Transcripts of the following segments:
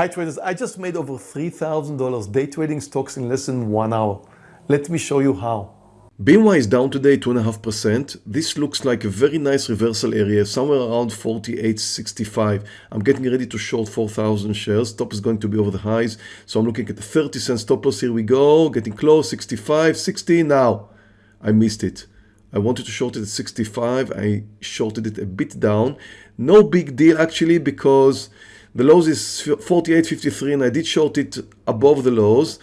Hi traders, I just made over $3,000 day trading stocks in less than one hour. Let me show you how. BMY is down today 2.5%. This looks like a very nice reversal area, somewhere around 48.65. I'm getting ready to short 4,000 shares. Top is going to be over the highs. So I'm looking at the 30 cent stop loss. Here we go. Getting close, 65, 60. Now, I missed it. I wanted to short it at 65. I shorted it a bit down. No big deal actually because the lows is 48.53 and I did short it above the lows.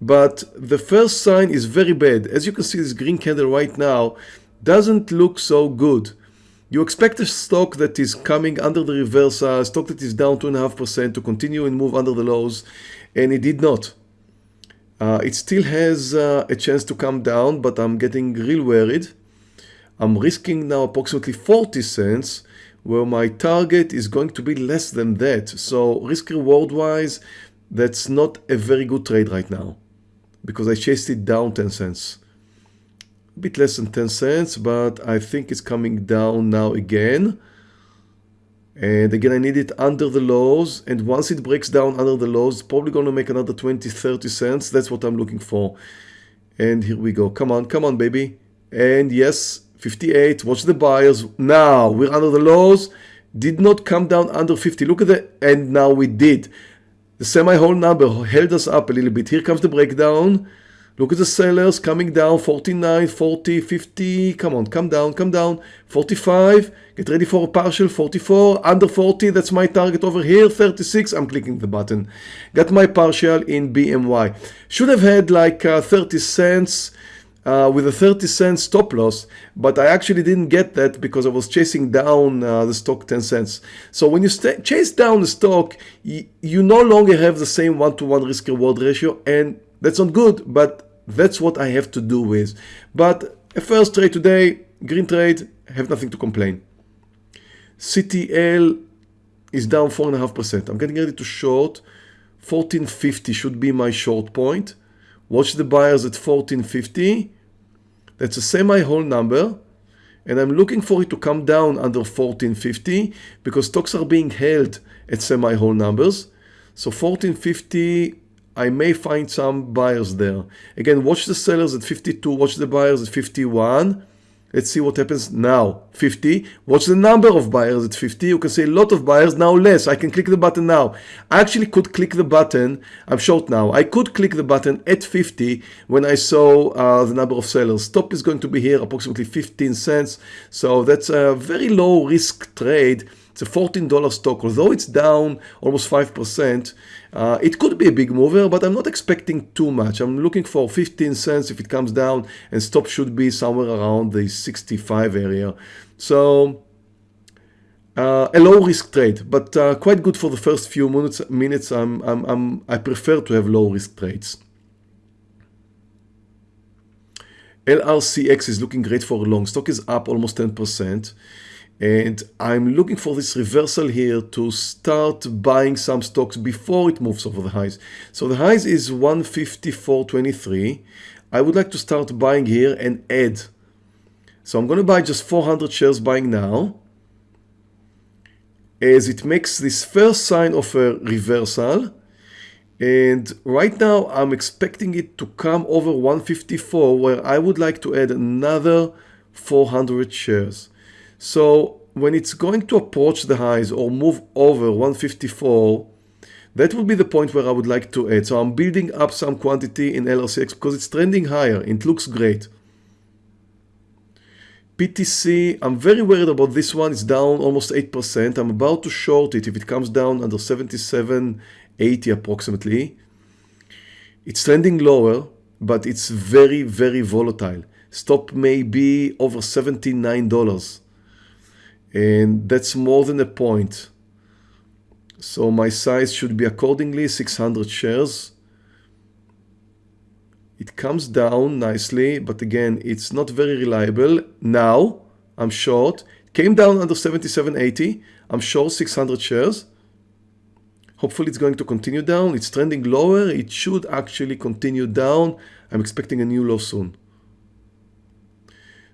But the first sign is very bad. As you can see, this green candle right now doesn't look so good. You expect a stock that is coming under the reversal, a stock that is down 2.5% to continue and move under the lows, and it did not. Uh, it still has uh, a chance to come down, but I'm getting real worried. I'm risking now approximately 40 cents where my target is going to be less than that. So risk reward wise, that's not a very good trade right now because I chased it down 10 cents. A bit less than 10 cents, but I think it's coming down now again. And again, I need it under the lows. And once it breaks down under the lows, probably going to make another 20, 30 cents. That's what I'm looking for. And here we go. Come on, come on, baby. And yes, 58. Watch the buyers. Now we're under the lows. Did not come down under 50. Look at the, and now we did. The semi-whole number held us up a little bit. Here comes the breakdown. Look at the sellers coming down 49, 40, 50. Come on, come down, come down. 45. Get ready for a partial 44. Under 40. That's my target over here. 36. I'm clicking the button. Got my partial in BMY. Should have had like uh, 30 cents uh, with a 30 cent stop loss, but I actually didn't get that because I was chasing down uh, the stock 10 cents. So when you chase down the stock, you no longer have the same one-to-one -one risk reward ratio and that's not good, but that's what I have to do with. But a first trade today, green trade, have nothing to complain. CTL is down 4.5%. I'm getting ready to short. 1450 should be my short point. Watch the buyers at 1450. That's a semi-whole number. And I'm looking for it to come down under 1450 because stocks are being held at semi-whole numbers. So 1450, I may find some buyers there. Again, watch the sellers at 52, watch the buyers at 51. Let's see what happens now. 50. What's the number of buyers at 50? You can say a lot of buyers, now less. I can click the button now. I actually could click the button. I'm short now. I could click the button at 50 when I saw uh, the number of sellers. Stop is going to be here approximately 15 cents. So that's a very low risk trade. It's a $14 stock, although it's down almost 5%. Uh, it could be a big mover, but I'm not expecting too much. I'm looking for 15 cents if it comes down and stop should be somewhere around the 65 area. So uh, a low risk trade, but uh, quite good for the first few minutes. minutes I'm, I'm, I'm, I prefer to have low risk trades. LRCX is looking great for long. Stock is up almost 10%. And I'm looking for this reversal here to start buying some stocks before it moves over the highs. So the highs is 154.23. I would like to start buying here and add. So I'm going to buy just 400 shares buying now as it makes this first sign of a reversal. And right now I'm expecting it to come over 154 where I would like to add another 400 shares. So when it's going to approach the highs or move over 154, that would be the point where I would like to add. So I'm building up some quantity in LRCX because it's trending higher. It looks great. PTC, I'm very worried about this one. It's down almost 8%. I'm about to short it if it comes down under 77.80 approximately. It's trending lower, but it's very, very volatile. Stop may be over $79 and that's more than a point. So my size should be accordingly 600 shares. It comes down nicely, but again, it's not very reliable. Now, I'm short. came down under 77.80. I'm short 600 shares. Hopefully it's going to continue down. It's trending lower. It should actually continue down. I'm expecting a new low soon.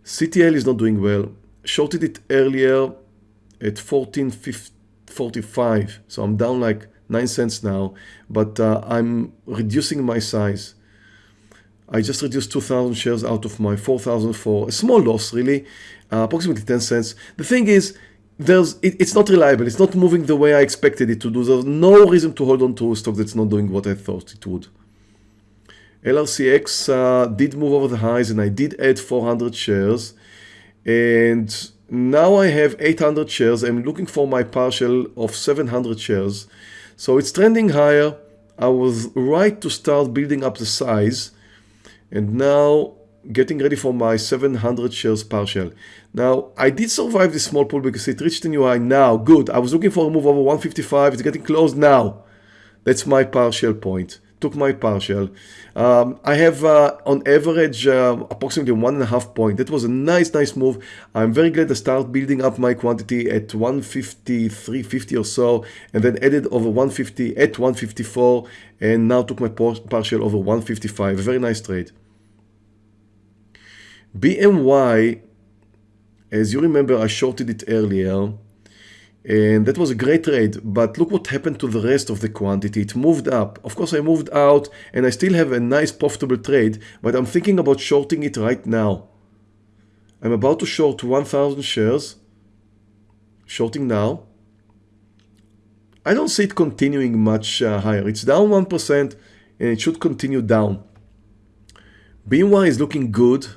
CTL is not doing well shorted it earlier at 14.45 so I'm down like 9 cents now, but uh, I'm reducing my size. I just reduced 2,000 shares out of my 4,000 for A small loss, really, uh, approximately 10 cents. The thing is, there's it, it's not reliable. It's not moving the way I expected it to do. There's no reason to hold on to a stock that's not doing what I thought it would. LRCX uh, did move over the highs and I did add 400 shares. And now I have 800 shares. I'm looking for my partial of 700 shares. So it's trending higher. I was right to start building up the size and now getting ready for my 700 shares partial. Now, I did survive this small pull because it reached a new high now. Good. I was looking for a move over 155. It's getting close now. That's my partial point. Took my partial. Um, I have uh, on average uh, approximately one and a half point. That was a nice, nice move. I'm very glad I started building up my quantity at 153, 50 or so, and then added over 150 at 154, and now took my partial over 155. A very nice trade. BMY, as you remember, I shorted it earlier and that was a great trade but look what happened to the rest of the quantity. It moved up. Of course I moved out and I still have a nice profitable trade but I'm thinking about shorting it right now. I'm about to short 1000 shares. Shorting now. I don't see it continuing much uh, higher. It's down 1% and it should continue down. BMY is looking good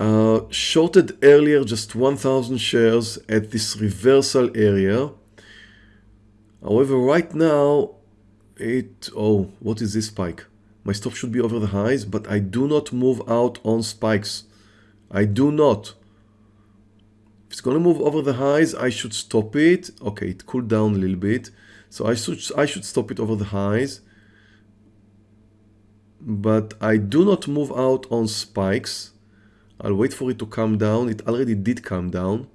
uh, shorted earlier just 1000 shares at this reversal area. However, right now, it, oh, what is this spike? My stop should be over the highs, but I do not move out on spikes. I do not. If it's going to move over the highs, I should stop it. Okay, it cooled down a little bit. So I should, I should stop it over the highs. But I do not move out on spikes. I'll wait for it to come down. It already did come down.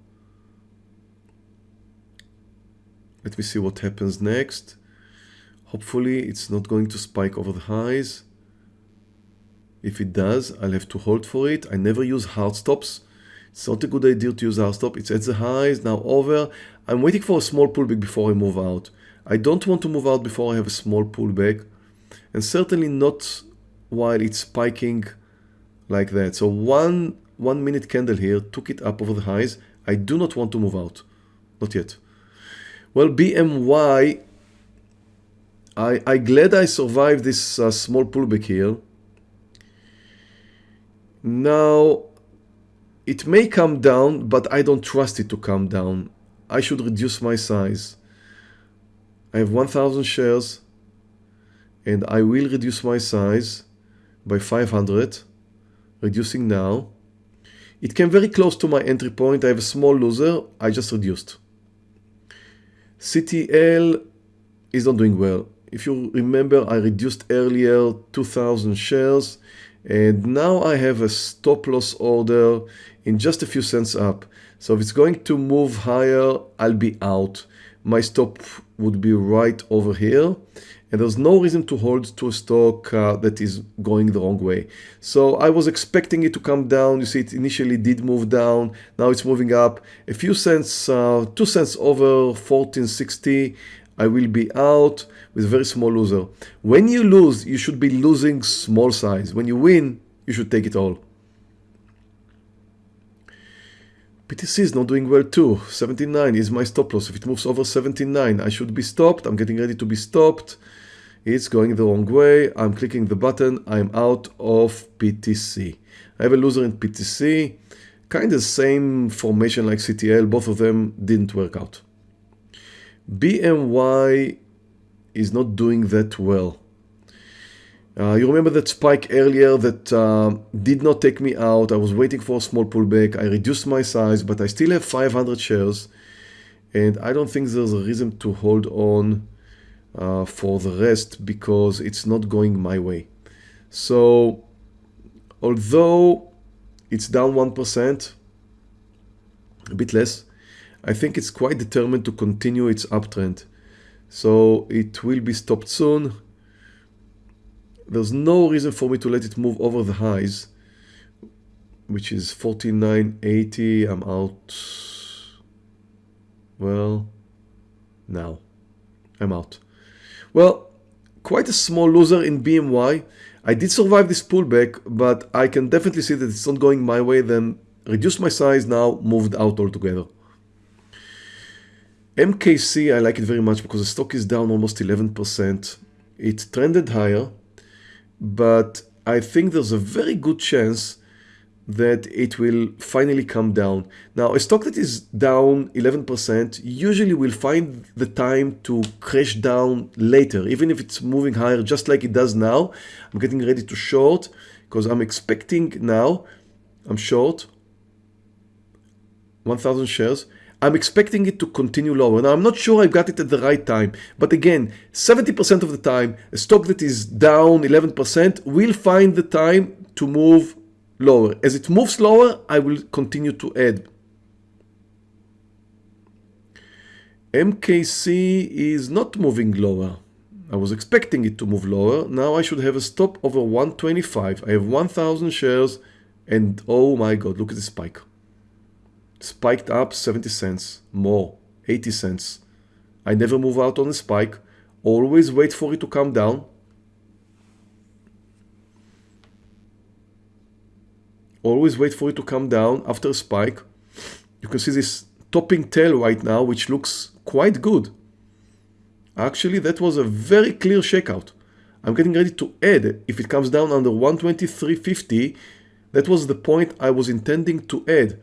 Let me see what happens next. Hopefully it's not going to spike over the highs. If it does, I'll have to hold for it. I never use hard stops. It's not a good idea to use hard stop. It's at the highs, now over. I'm waiting for a small pullback before I move out. I don't want to move out before I have a small pullback. And certainly not while it's spiking like that. So one one minute candle here took it up over the highs. I do not want to move out. Not yet. Well, BMY, I, I glad I survived this uh, small pullback here. Now, it may come down, but I don't trust it to come down. I should reduce my size. I have 1000 shares and I will reduce my size by 500 reducing now. It came very close to my entry point. I have a small loser. I just reduced. CTL is not doing well. If you remember, I reduced earlier 2,000 shares and now I have a stop loss order in just a few cents up. So if it's going to move higher, I'll be out. My stop would be right over here and there's no reason to hold to a stock uh, that is going the wrong way. So I was expecting it to come down. You see it initially did move down. Now it's moving up a few cents, uh, two cents over 1460. I will be out with a very small loser. When you lose, you should be losing small size. When you win, you should take it all. PTC is not doing well too. 79 is my stop loss. If it moves over 79, I should be stopped. I'm getting ready to be stopped. It's going the wrong way. I'm clicking the button. I'm out of PTC. I have a loser in PTC. Kind of same formation like CTL. Both of them didn't work out. BMY is not doing that well. Uh, you remember that spike earlier that uh, did not take me out. I was waiting for a small pullback. I reduced my size, but I still have 500 shares. And I don't think there's a reason to hold on uh, for the rest because it's not going my way. So although it's down 1%, a bit less, I think it's quite determined to continue its uptrend. So it will be stopped soon there's no reason for me to let it move over the highs, which is 49.80. I'm out. Well, now I'm out. Well, quite a small loser in BMY. I did survive this pullback, but I can definitely see that it's not going my way, then reduced my size now, moved out altogether. MKC, I like it very much because the stock is down almost 11%. It trended higher, but I think there's a very good chance that it will finally come down. Now, a stock that is down 11% usually will find the time to crash down later, even if it's moving higher, just like it does now. I'm getting ready to short because I'm expecting now, I'm short 1,000 shares. I'm expecting it to continue lower. Now, I'm not sure I've got it at the right time, but again, 70% of the time, a stock that is down 11% will find the time to move lower. As it moves lower, I will continue to add. MKC is not moving lower. I was expecting it to move lower. Now I should have a stop over 125. I have 1,000 shares and oh my God, look at the spike spiked up 70 cents, more, 80 cents. I never move out on a spike, always wait for it to come down. Always wait for it to come down after a spike. You can see this topping tail right now, which looks quite good. Actually, that was a very clear shakeout. I'm getting ready to add if it comes down under 123.50. That was the point I was intending to add.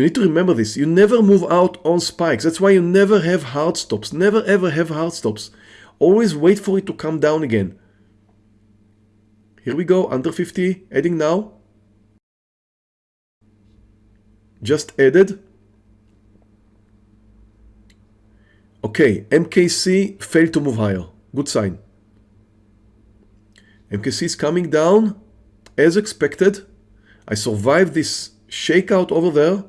You need to remember this. You never move out on spikes. That's why you never have hard stops. Never ever have hard stops. Always wait for it to come down again. Here we go, under 50, adding now. Just added. Okay, MKC failed to move higher. Good sign. MKC is coming down as expected. I survived this shakeout over there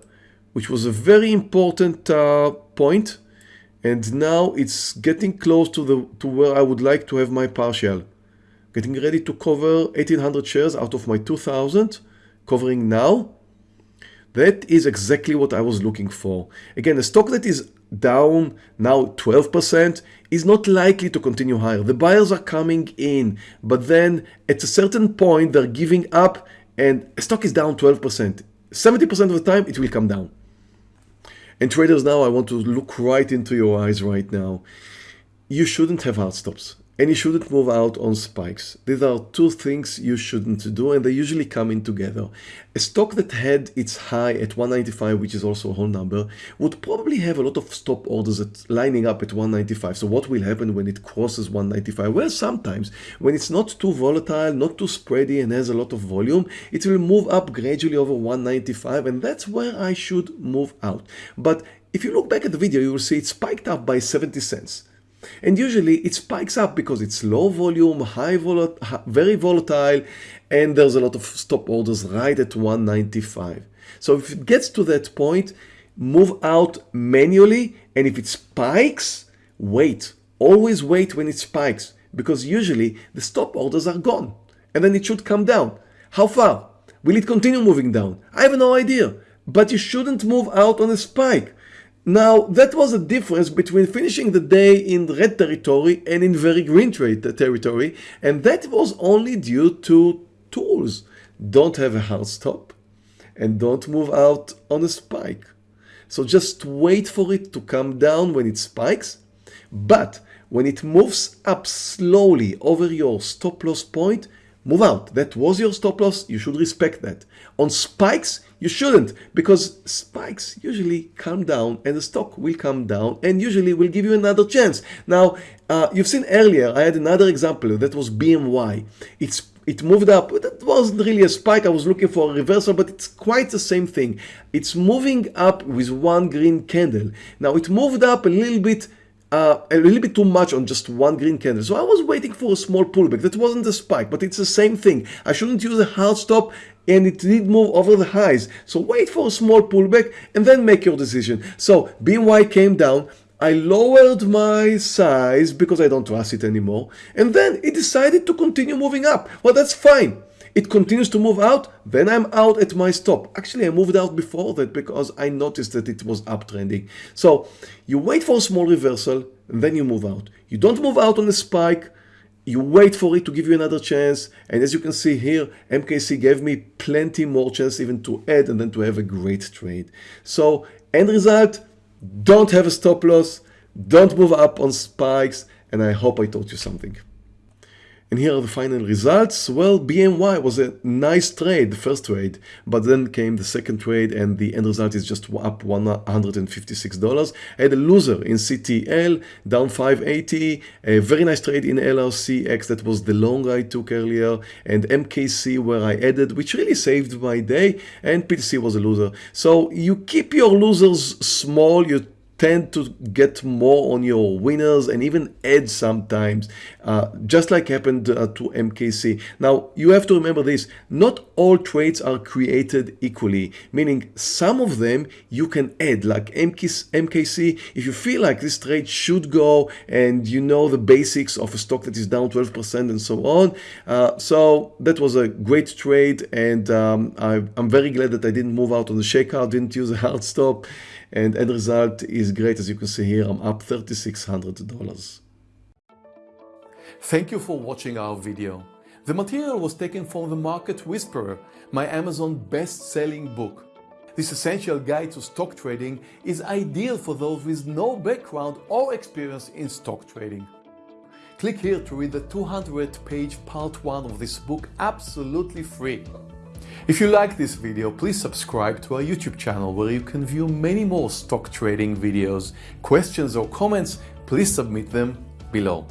which was a very important uh, point, and now it's getting close to the to where I would like to have my partial. Getting ready to cover 1800 shares out of my 2000, covering now. That is exactly what I was looking for. Again, a stock that is down now 12% is not likely to continue higher. The buyers are coming in, but then at a certain point they're giving up and a stock is down 12%. 70% of the time it will come down. And traders now, I want to look right into your eyes right now. You shouldn't have hard stops and you shouldn't move out on spikes. These are two things you shouldn't do and they usually come in together. A stock that had its high at 195, which is also a whole number, would probably have a lot of stop orders at lining up at 195. So what will happen when it crosses 195? Well, sometimes when it's not too volatile, not too spready and has a lot of volume, it will move up gradually over 195 and that's where I should move out. But if you look back at the video, you will see it spiked up by 70 cents. And usually it spikes up because it's low volume, high vol very volatile, and there's a lot of stop orders right at 195. So if it gets to that point, move out manually, and if it spikes, wait. Always wait when it spikes, because usually the stop orders are gone, and then it should come down. How far? Will it continue moving down? I have no idea, but you shouldn't move out on a spike. Now, that was a difference between finishing the day in red territory and in very green territory, and that was only due to tools. Don't have a hard stop and don't move out on a spike. So just wait for it to come down when it spikes, but when it moves up slowly over your stop loss point, move out. That was your stop loss. You should respect that. On spikes, you shouldn't because spikes usually come down and the stock will come down and usually will give you another chance. Now, uh, you've seen earlier, I had another example that was BMY. It's it moved up. That wasn't really a spike. I was looking for a reversal, but it's quite the same thing. It's moving up with one green candle. Now it moved up a little bit uh, a little bit too much on just one green candle. So I was waiting for a small pullback. That wasn't a spike, but it's the same thing. I shouldn't use a hard stop and it did move over the highs. So wait for a small pullback and then make your decision. So BMY came down. I lowered my size because I don't trust it anymore. And then it decided to continue moving up. Well, that's fine. It continues to move out, then I'm out at my stop. Actually, I moved out before that because I noticed that it was uptrending. So you wait for a small reversal and then you move out. You don't move out on a spike, you wait for it to give you another chance and as you can see here MKC gave me plenty more chance even to add and then to have a great trade so end result don't have a stop loss don't move up on spikes and I hope I taught you something and here are the final results. Well, BMY was a nice trade, the first trade, but then came the second trade and the end result is just up $156. I had a loser in CTL, down 580, a very nice trade in LRCX, that was the long I took earlier, and MKC where I added, which really saved my day, and PTC was a loser. So you keep your losers small, you tend to get more on your winners and even add sometimes, uh, just like happened uh, to MKC. Now, you have to remember this, not all trades are created equally, meaning some of them you can add, like MKC, if you feel like this trade should go and you know the basics of a stock that is down 12% and so on. Uh, so that was a great trade and um, I, I'm very glad that I didn't move out on the shakeout, didn't use a hard stop and end result is great as you can see here I'm up $3,600. Thank you for watching our video. The material was taken from The Market Whisperer, my Amazon best-selling book. This essential guide to stock trading is ideal for those with no background or experience in stock trading. Click here to read the 200 page part 1 of this book absolutely free. If you like this video, please subscribe to our YouTube channel where you can view many more stock trading videos. Questions or comments, please submit them below.